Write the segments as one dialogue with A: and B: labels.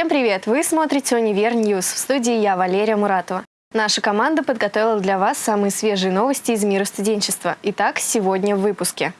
A: Всем привет! Вы смотрите «Универ News». В студии я, Валерия Муратова. Наша команда подготовила для вас самые свежие новости из мира студенчества. Итак, сегодня в выпуске.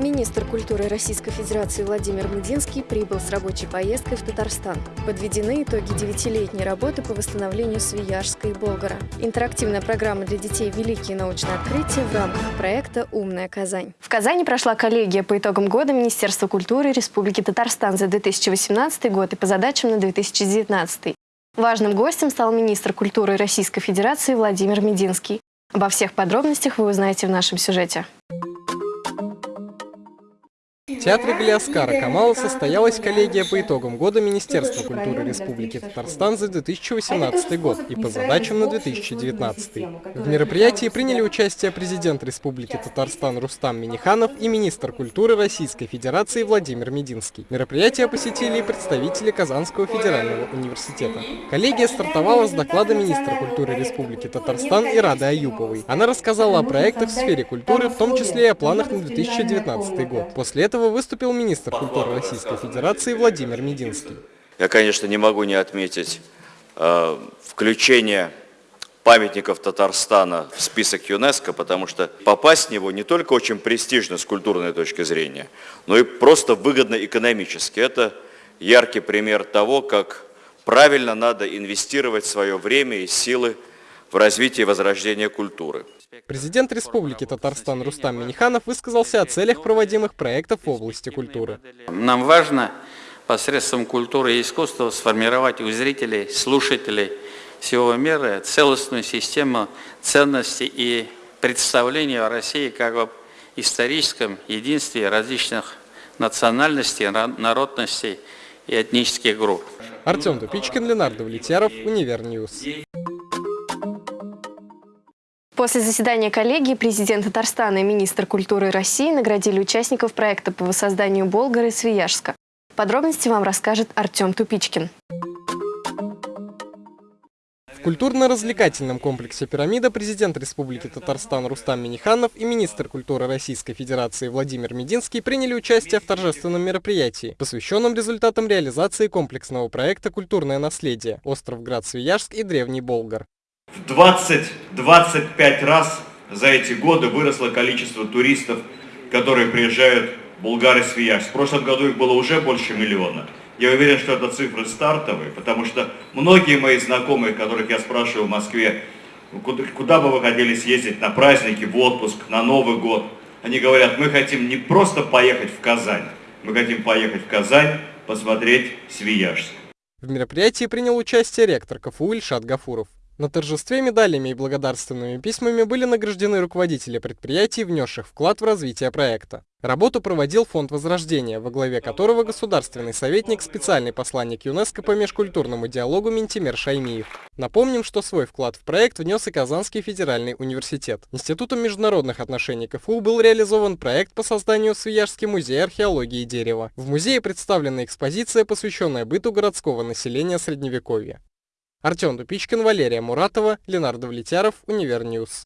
A: Министр культуры Российской Федерации Владимир Мединский прибыл с рабочей поездкой в Татарстан. Подведены итоги девятилетней работы по восстановлению Свияжска и Болгара. Интерактивная программа для детей «Великие научные открытия» в рамках проекта «Умная Казань». В Казани прошла коллегия по итогам года Министерства культуры Республики Татарстан за 2018 год и по задачам на 2019. Важным гостем стал министр культуры Российской Федерации Владимир Мединский. Обо всех подробностях вы узнаете в нашем сюжете.
B: В театре Галиаскара Камала состоялась коллегия по итогам года Министерства культуры Республики Татарстан за 2018 год и по задачам на 2019. В мероприятии приняли участие президент Республики Татарстан Рустам Миниханов и министр культуры Российской Федерации Владимир Мединский. Мероприятие посетили и представители Казанского федерального университета. Коллегия стартовала с доклада министра культуры Республики Татарстан Ирады Аюповой. Она рассказала о проектах в сфере культуры, в том числе и о планах на 2019 год. После этого выступил министр культуры Российской Федерации Владимир Мединский.
C: Я, конечно, не могу не отметить э, включение памятников Татарстана в список ЮНЕСКО, потому что попасть в него не только очень престижно с культурной точки зрения, но и просто выгодно экономически. Это яркий пример того, как правильно надо инвестировать свое время и силы в развитие и возрождение культуры.
B: Президент Республики Татарстан Рустам Миниханов высказался о целях проводимых проектов в области культуры.
D: Нам важно посредством культуры и искусства сформировать у зрителей, слушателей всего мира целостную систему ценностей и представлений о России как об историческом единстве различных национальностей, народностей и этнических групп.
B: Артем Тупичкин, Ленардо Влетьяров, Универ News.
A: После заседания коллегии президент Татарстана и министр культуры России наградили участников проекта по воссозданию Болгара и Свияжска. Подробности вам расскажет Артем Тупичкин.
B: В культурно-развлекательном комплексе «Пирамида» президент Республики Татарстан Рустам Миниханов и министр культуры Российской Федерации Владимир Мединский приняли участие в торжественном мероприятии, посвященном результатам реализации комплексного проекта «Культурное наследие. Остров Град-Свияжск и Древний Болгар».
E: В 20-25 раз за эти годы выросло количество туристов, которые приезжают в Булгарию Свияжск. В прошлом году их было уже больше миллиона. Я уверен, что это цифры стартовые, потому что многие мои знакомые, которых я спрашиваю в Москве, куда бы вы хотели съездить на праздники, в отпуск, на Новый год, они говорят, мы хотим не просто поехать в Казань, мы хотим поехать в Казань, посмотреть Свияжск.
B: В мероприятии принял участие ректор КФУ Ильшат Гафуров. На торжестве медалями и благодарственными письмами были награждены руководители предприятий, внесших вклад в развитие проекта. Работу проводил Фонд Возрождения, во главе которого государственный советник, специальный посланник ЮНЕСКО по межкультурному диалогу Ментимер Шаймиев. Напомним, что свой вклад в проект внес и Казанский федеральный университет. Институтом международных отношений КФУ был реализован проект по созданию Свияжский музей археологии дерева. В музее представлена экспозиция, посвященная быту городского населения Средневековья. Артем Дупичкин, Валерия Муратова, Ленардо Влетяров, Универ News.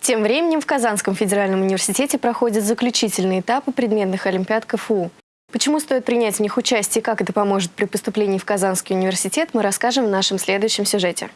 A: Тем временем в Казанском федеральном университете проходят заключительные этапы предметных олимпиад КФУ. Почему стоит принять в них участие и как это поможет при поступлении в Казанский университет, мы расскажем в нашем следующем сюжете.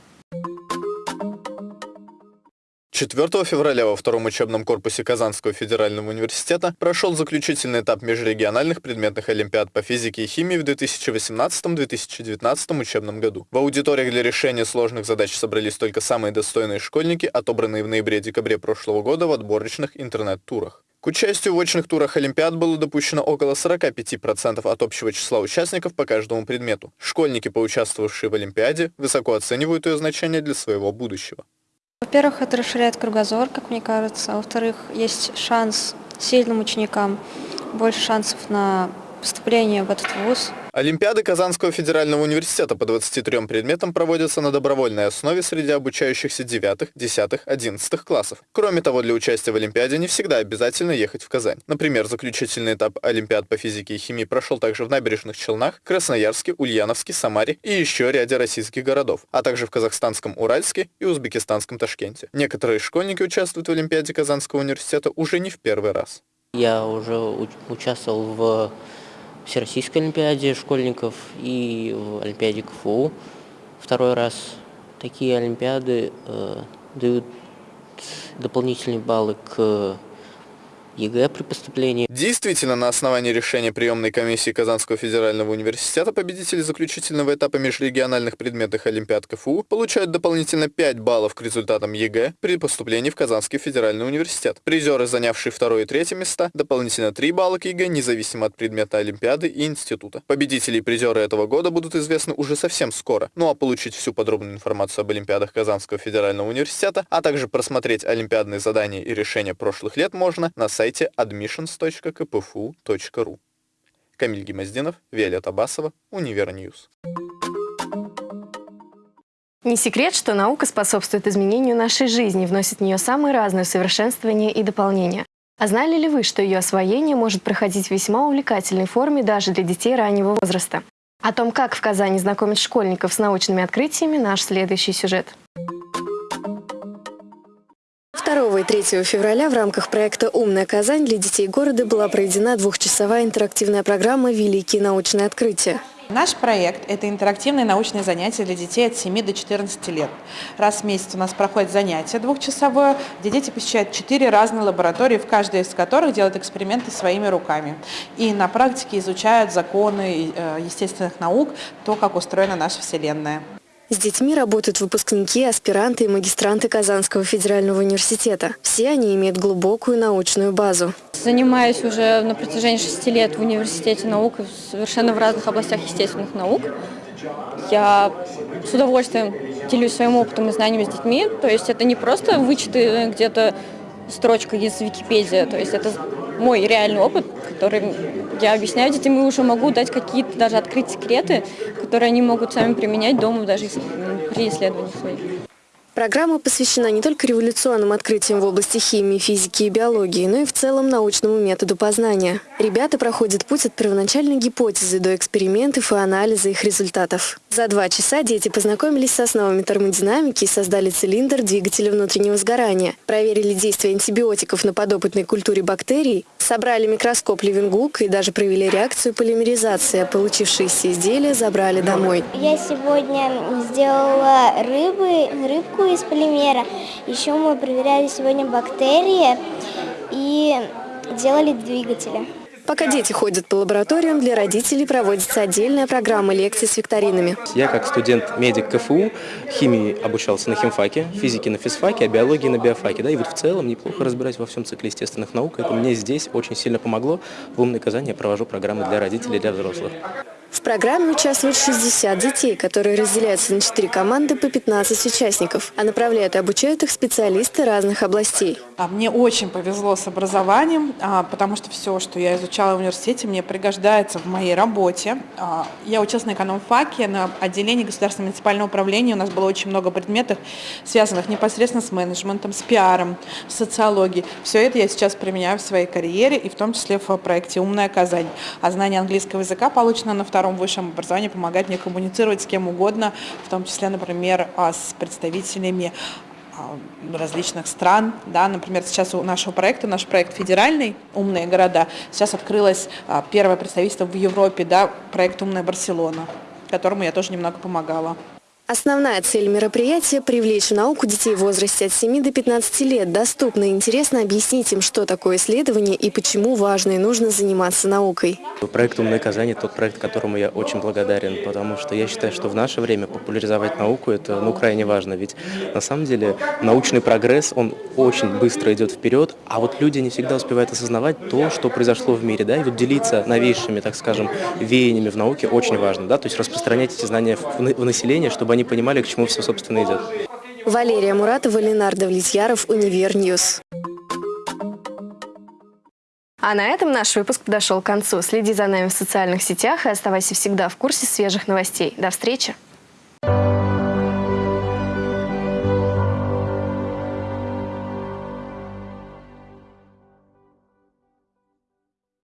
F: 4 февраля во втором учебном корпусе Казанского федерального университета прошел заключительный этап межрегиональных предметных олимпиад по физике и химии в 2018-2019 учебном году. В аудиториях для решения сложных задач собрались только самые достойные школьники, отобранные в ноябре-декабре прошлого года в отборочных интернет-турах. К участию в очных турах Олимпиад было допущено около 45% от общего числа участников по каждому предмету. Школьники, поучаствовавшие в Олимпиаде, высоко оценивают ее значение для своего будущего.
G: Во-первых, это расширяет кругозор, как мне кажется. Во-вторых, есть шанс сильным ученикам, больше шансов на поступление в этот вуз.
F: Олимпиады Казанского федерального университета по 23 предметам проводятся на добровольной основе среди обучающихся 9, 10, 11 классов. Кроме того, для участия в Олимпиаде не всегда обязательно ехать в Казань. Например, заключительный этап Олимпиад по физике и химии прошел также в Набережных Челнах, Красноярске, Ульяновске, Самаре и еще ряде российских городов, а также в казахстанском Уральске и узбекистанском Ташкенте. Некоторые школьники участвуют в Олимпиаде Казанского университета уже не в первый раз.
H: Я уже участвовал в Всероссийской Олимпиаде школьников и в Олимпиаде КФУ второй раз. Такие Олимпиады э, дают дополнительные баллы к ЕГЭ при поступлении.
F: Действительно, на основании решения приемной комиссии Казанского федерального университета победители заключительного этапа межрегиональных предметных Олимпиад КФУ получают дополнительно 5 баллов к результатам ЕГЭ при поступлении в Казанский федеральный университет. Призеры, занявшие второе и третье места, дополнительно 3 балла к ЕГЭ, независимо от предмета Олимпиады и института. Победители и призеры этого года будут известны уже совсем скоро. Ну а получить всю подробную информацию об Олимпиадах Казанского федерального университета, а также просмотреть олимпиадные задания и решения прошлых лет можно на сайте сайте admissions.kpfu.ru. Камиль Гимаздинов, Виолетта Басова, Универ News.
A: Не секрет, что наука способствует изменению нашей жизни, вносит в нее самые разные совершенствования и дополнения. А знали ли вы, что ее освоение может проходить в весьма увлекательной форме даже для детей раннего возраста? О том, как в Казани знакомить школьников с научными открытиями, наш следующий сюжет. 2 и 3 февраля в рамках проекта «Умная Казань» для детей города была проведена двухчасовая интерактивная программа «Великие научные открытия».
I: Наш проект – это интерактивные научные занятия для детей от 7 до 14 лет. Раз в месяц у нас проходит занятие двухчасовое, где дети посещают четыре разные лаборатории, в каждой из которых делают эксперименты своими руками. И на практике изучают законы э, естественных наук, то, как устроена наша Вселенная.
A: С детьми работают выпускники, аспиранты и магистранты Казанского федерального университета. Все они имеют глубокую научную базу.
G: Занимаюсь уже на протяжении шести лет в университете наук, совершенно в разных областях естественных наук. Я с удовольствием делюсь своим опытом и знаниями с детьми. То есть это не просто вычеты где-то строчка из Википедии, то есть это мой реальный опыт, который я объясняю детям и уже могу дать какие-то даже открыть секреты, которые они могут сами применять дома даже при исследованиях своих.
A: Программа посвящена не только революционным открытиям в области химии, физики и биологии, но и в целом научному методу познания. Ребята проходят путь от первоначальной гипотезы до экспериментов и анализа их результатов. За два часа дети познакомились с основами термодинамики и создали цилиндр двигателя внутреннего сгорания, проверили действие антибиотиков на подопытной культуре бактерий, собрали микроскоп Левингук и даже провели реакцию полимеризации, получившиеся изделия забрали домой.
J: Я сегодня сделала рыбы, рыбку из полимера. Еще мы проверяли сегодня бактерии и делали двигатели.
A: Пока дети ходят по лабораториям, для родителей проводится отдельная программа лекций с викторинами.
K: Я как студент-медик КФУ химии обучался на химфаке, физике на физфаке, а биологии на биофаке. Да, и вот в целом неплохо разбираюсь во всем цикле естественных наук. Это мне здесь очень сильно помогло. В «Умной Казани» я провожу программы для родителей и для взрослых.
A: В программе участвуют 60 детей, которые разделяются на 4 команды по 15 участников, а направляют и обучают их специалисты разных областей.
I: А мне очень повезло с образованием, а, потому что все, что я изучала в университете, мне пригождается в моей работе. А, я училась на экономфаке, на отделении государственного муниципального управления. У нас было очень много предметов, связанных непосредственно с менеджментом, с пиаром, с социологией. Все это я сейчас применяю в своей карьере, и в том числе в проекте «Умная Казань». А знание английского языка, полученное на втором втором высшем образовании помогает мне коммуницировать с кем угодно, в том числе, например, а, с представителями а, различных стран. Да, например, сейчас у нашего проекта, наш проект федеральный «Умные города», сейчас открылось а, первое представительство в Европе, да, проект «Умная Барселона», которому я тоже немного помогала.
A: Основная цель мероприятия – привлечь в науку детей в возрасте от 7 до 15 лет. Доступно и интересно объяснить им, что такое исследование и почему важно и нужно заниматься наукой.
K: Проект «Умное Казань» – тот проект, которому я очень благодарен, потому что я считаю, что в наше время популяризовать науку – это ну, крайне важно. Ведь на самом деле научный прогресс, он очень быстро идет вперед, а вот люди не всегда успевают осознавать то, что произошло в мире. Да? И вот делиться новейшими, так скажем, веяниями в науке очень важно. Да? То есть распространять эти знания в население, чтобы они они понимали, к чему все, собственно, идет.
A: Валерия Муратова, Ленардо Влетьяров, Универ News. А на этом наш выпуск подошел к концу. Следи за нами в социальных сетях и оставайся всегда в курсе свежих новостей. До встречи!